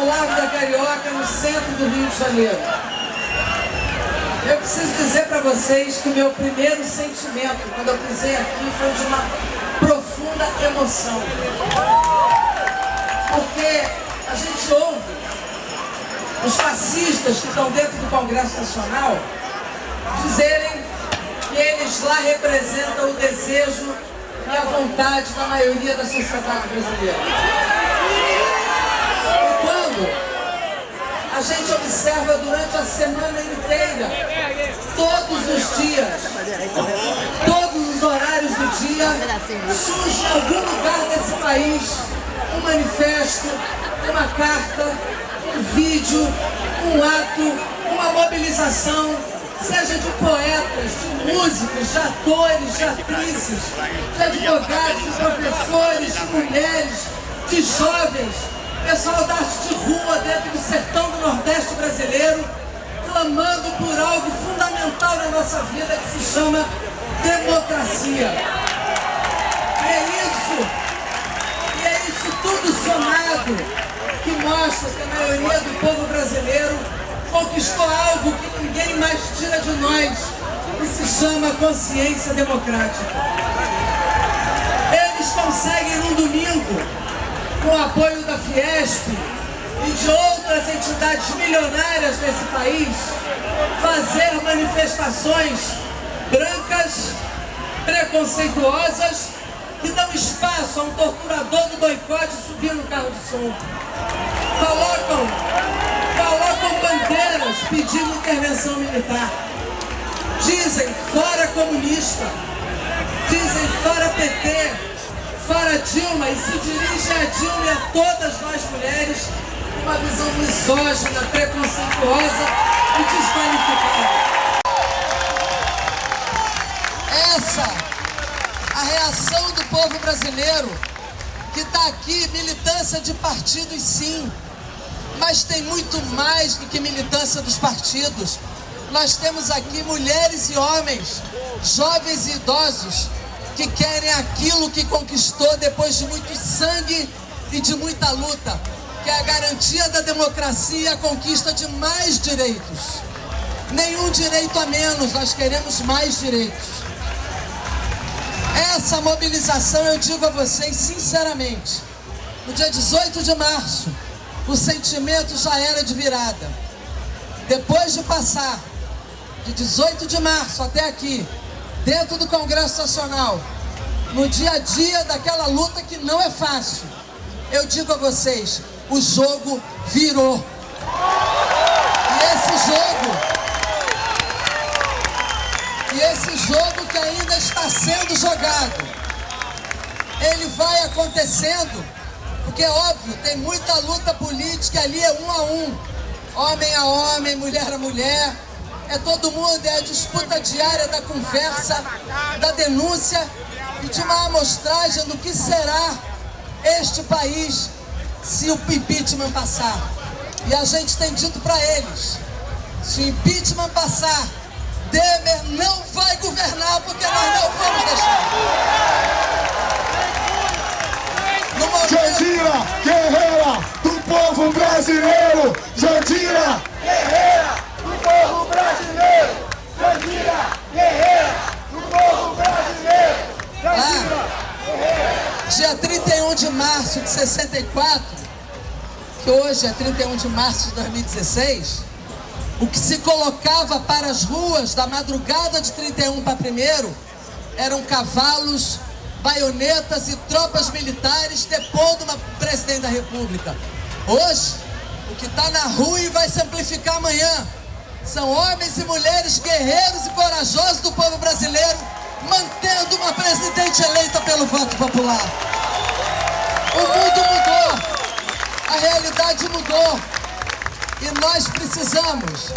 ao Largo da Carioca, no centro do Rio de Janeiro. Eu preciso dizer para vocês que o meu primeiro sentimento, quando eu pisei aqui, foi de uma profunda emoção. Porque a gente ouve os fascistas que estão dentro do Congresso Nacional dizerem que eles lá representam o desejo e a vontade da maioria da sociedade brasileira. A gente observa durante a semana inteira, todos os dias, todos os horários do dia, surge em algum lugar desse país um manifesto, uma carta, um vídeo, um ato, uma mobilização, seja de poetas, de músicos, de atores, de atrizes, de advogados, de professores, de mulheres, de jovens, pessoal da arte de rua dentro do sertão do Nordeste brasileiro, clamando por algo fundamental na nossa vida que se chama democracia. É isso, e é isso tudo somado que mostra que a maioria do povo brasileiro conquistou algo que ninguém mais tira de nós, que se chama consciência democrática. Eles conseguem num domingo, com o apoio da Fiesp e de outras entidades milionárias desse país, fazer manifestações brancas, preconceituosas, que dão espaço a um torturador do boicote subir no carro de som. Colocam colocam bandeiras pedindo intervenção militar. Dizem fora comunista, dizem fora PT, fora Dilma e se dirigem a Dilma e a todas nós mulheres com uma visão misógina, preconceituosa e desqualificada. Essa, a reação do povo brasileiro que está aqui, militância de partidos sim, mas tem muito mais do que militância dos partidos. Nós temos aqui mulheres e homens, jovens e idosos, que querem aquilo que conquistou depois de muito sangue e de muita luta, que é a garantia da democracia e a conquista de mais direitos. Nenhum direito a menos, nós queremos mais direitos. Essa mobilização, eu digo a vocês sinceramente, no dia 18 de março, o sentimento já era de virada. Depois de passar de 18 de março até aqui, dentro do Congresso Nacional, no dia a dia daquela luta que não é fácil, eu digo a vocês, o jogo virou. E esse jogo, e esse jogo que ainda está sendo jogado, ele vai acontecendo porque, óbvio, tem muita luta política ali, é um a um. Homem a homem, mulher a mulher. É todo mundo, é a disputa diária da conversa, da denúncia e de uma amostragem do que será este país se o impeachment passar. E a gente tem dito para eles, se o impeachment passar, Demer não vai governar porque nós não vamos deixar. Jandira Guerreira do povo brasileiro. Jandira Guerreira povo brasileiro. Jandira Guerreira do povo brasileiro. Jandira ah, Dia 31 de março de 64, que hoje é 31 de março de 2016, o que se colocava para as ruas da madrugada de 31 para 1 eram cavalos baionetas e tropas militares depondo uma presidente da república. Hoje, o que está na rua e vai se amplificar amanhã são homens e mulheres guerreiros e corajosos do povo brasileiro mantendo uma presidente eleita pelo voto popular. O mundo mudou, a realidade mudou e nós precisamos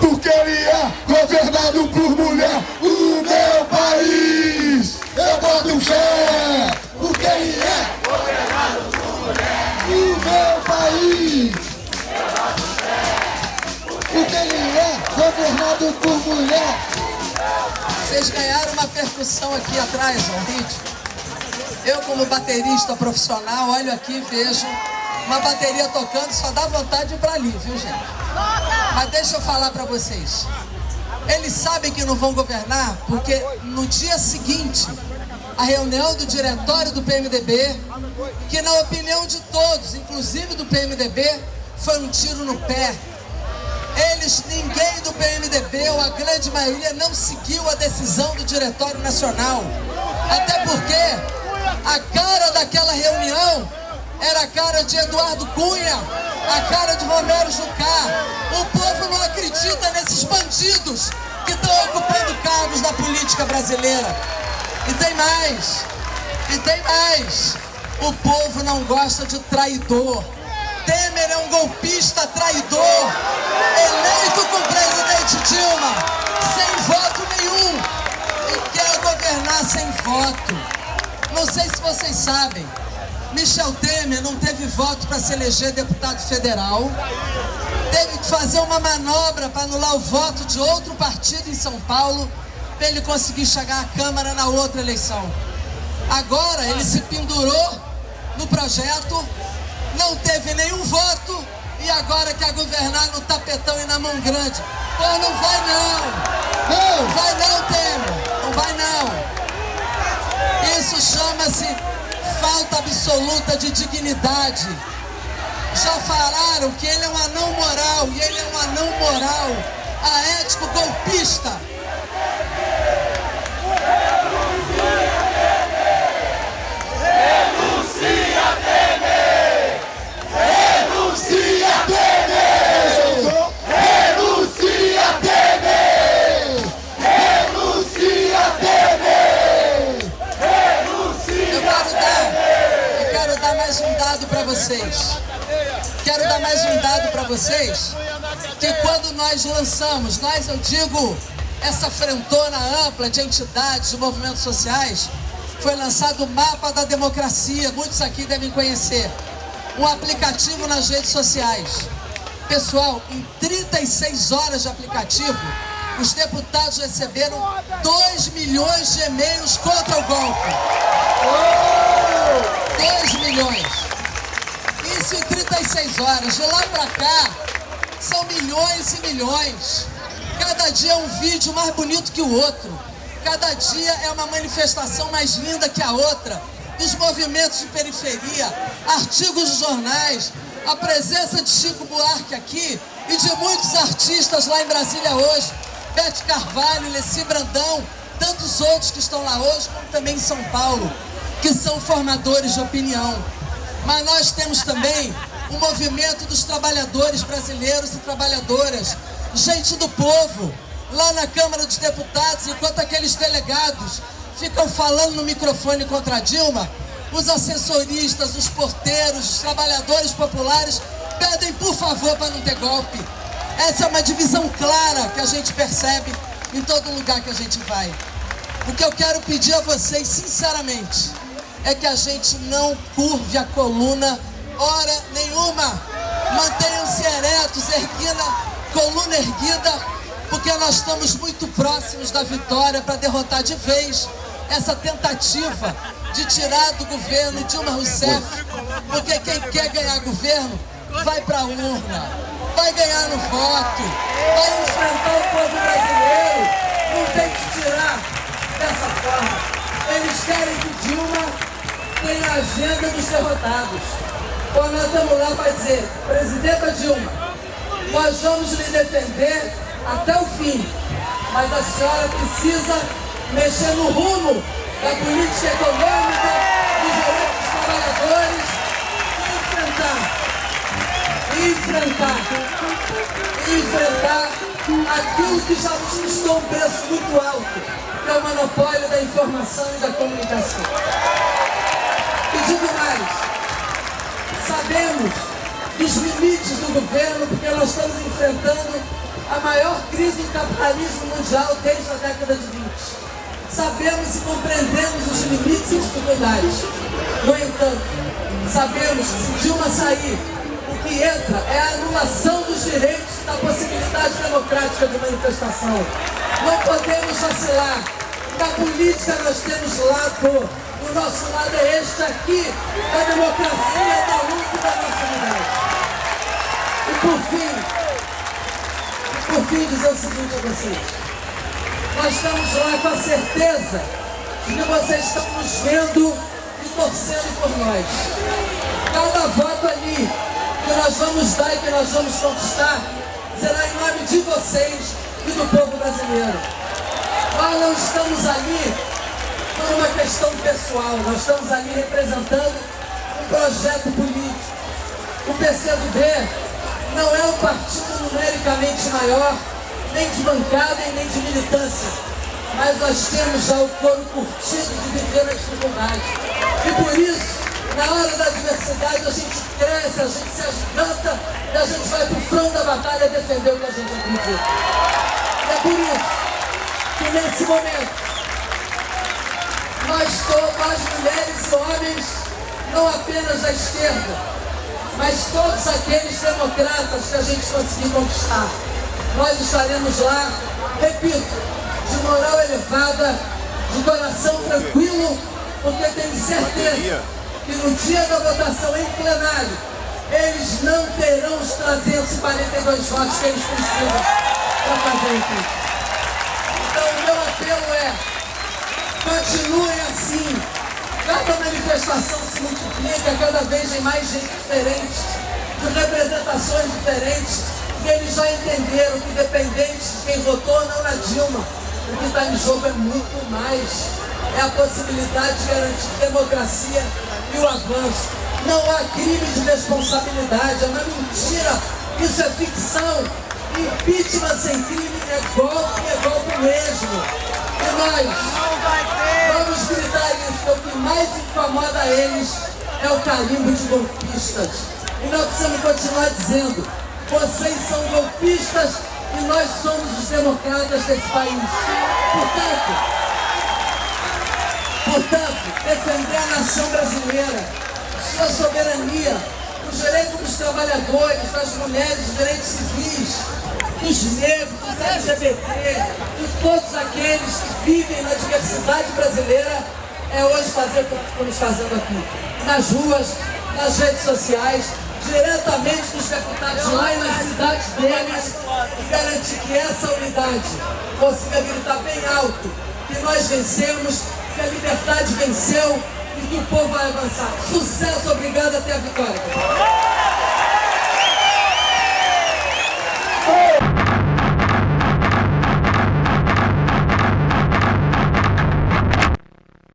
porque ele é governado por mulher. O meu país, eu boto fé, porque ele é governado governado por mulher. Vocês ganharam uma percussão aqui atrás, ó, vídeo. Eu, como baterista profissional, olho aqui e vejo uma bateria tocando, só dá vontade de ir pra ali, viu, gente? Mas deixa eu falar pra vocês. Eles sabem que não vão governar porque no dia seguinte, a reunião do diretório do PMDB, que na opinião de todos, inclusive do PMDB, foi um tiro no pé. Eles, ninguém do PMDB, ou a grande maioria, não seguiu a decisão do Diretório Nacional. Até porque a cara daquela reunião era a cara de Eduardo Cunha, a cara de Romero Jucá. O povo não acredita nesses bandidos que estão ocupando cargos da política brasileira. E tem mais, e tem mais. O povo não gosta de traidor. Temer é um golpista traidor, eleito com o presidente Dilma, sem voto nenhum, e quer governar sem voto. Não sei se vocês sabem, Michel Temer não teve voto para se eleger deputado federal, teve que fazer uma manobra para anular o voto de outro partido em São Paulo, para ele conseguir chegar à Câmara na outra eleição. Agora ele se pendurou no projeto, não teve nenhum voto e agora quer governar no tapetão e na mão grande. Pô, não vai não! Não vai não, Temer! Não vai não! Isso chama-se falta absoluta de dignidade. Já falaram que ele é um anão moral, e ele é um anão moral, aético golpista. vocês. Quero dar mais um dado para vocês, que quando nós lançamos, nós eu digo, essa frentona ampla de entidades, de movimentos sociais, foi lançado o Mapa da Democracia, muitos aqui devem conhecer, um aplicativo nas redes sociais. Pessoal, em 36 horas de aplicativo, os deputados receberam 2 milhões de e-mails contra o golpe. 2 milhões isso em 36 horas. De lá pra cá, são milhões e milhões. Cada dia é um vídeo mais bonito que o outro. Cada dia é uma manifestação mais linda que a outra. Dos movimentos de periferia, artigos de jornais, a presença de Chico Buarque aqui e de muitos artistas lá em Brasília hoje. Bete Carvalho, Leci Brandão, tantos outros que estão lá hoje, como também em São Paulo, que são formadores de opinião. Mas nós temos também o movimento dos trabalhadores brasileiros e trabalhadoras, gente do povo, lá na Câmara dos Deputados, enquanto aqueles delegados ficam falando no microfone contra Dilma, os assessoristas, os porteiros, os trabalhadores populares pedem por favor para não ter golpe. Essa é uma divisão clara que a gente percebe em todo lugar que a gente vai. O que eu quero pedir a vocês, sinceramente, é que a gente não curve a coluna hora nenhuma. Mantenham-se eretos, erguida, coluna erguida, porque nós estamos muito próximos da vitória para derrotar de vez essa tentativa de tirar do governo Dilma Rousseff, porque quem quer ganhar governo vai para a urna, vai ganhar no voto, vai enfrentar o povo brasileiro, não tem que tirar dessa forma. Eles querem que Dilma tem a agenda dos derrotados. Quando nós estamos lá para dizer, Presidenta Dilma, nós vamos lhe defender até o fim, mas a senhora precisa mexer no rumo da política econômica, dos direitos dos trabalhadores e enfrentar, enfrentar, enfrentar aquilo que já custou um preço muito alto, que é o monopólio da informação e da comunicação. E digo mais, sabemos dos limites do governo, porque nós estamos enfrentando a maior crise do capitalismo mundial desde a década de 20. Sabemos e compreendemos os limites dificuldades. No entanto, sabemos que se Dilma sair, o que entra é a anulação dos direitos da possibilidade democrática de manifestação. Não podemos vacilar. Na política nós temos lado, nosso lado é este aqui, da democracia, da luta e da nossa unidade. E por fim, por fim dizer o seguinte a vocês. Nós estamos lá com a certeza de que vocês estão nos vendo e torcendo por nós. Cada voto ali que nós vamos dar e que nós vamos conquistar será em nome de vocês e do povo brasileiro. Nós não estamos ali por uma questão pessoal, nós estamos ali representando um projeto político. O PCdoB não é um partido numericamente maior, nem de bancada e nem de militância, mas nós temos já o couro curtido de viver na dificuldade. E por isso, na hora da adversidade, a gente cresce, a gente se agiganta e a gente vai para o front da batalha defender o que a gente acredita. E é por isso que nesse momento, nós as mulheres e homens, não apenas da esquerda, mas todos aqueles democratas que a gente conseguiu conquistar. Nós estaremos lá, repito, de moral elevada, de coração tranquilo, porque tenho certeza que no dia da votação em plenário, eles não terão os 342 votos que eles precisam para fazer aqui. Então o meu apelo é, continuem assim, cada manifestação se multiplica, cada vez tem mais gente diferente, de representações diferentes, e eles já entenderam que independente de quem votou não na Dilma, o que está em jogo é muito mais. É a possibilidade de garantir democracia e o avanço. Não há crime de responsabilidade, é uma mentira. Isso é ficção. Impeachment sem crime é golpe, é golpe mesmo. E nós vamos gritar isso, o que mais incomoda eles é o carimbo de golpistas. E nós precisamos continuar dizendo, vocês são golpistas e nós somos os democratas desse país. Portanto, portanto, defender a nação brasileira, sua soberania, os direitos dos trabalhadores, das mulheres, os direitos civis, dos negros, dos LGBT, de todos aqueles que vivem na diversidade brasileira, é hoje fazer o que estamos fazendo aqui. Nas ruas, nas redes sociais, diretamente dos deputados lá e nas cidades deles e garantir que essa unidade consiga gritar bem alto que nós vencemos, que a liberdade venceu e que o povo vai avançar. Sucesso, obrigado, até a vitória.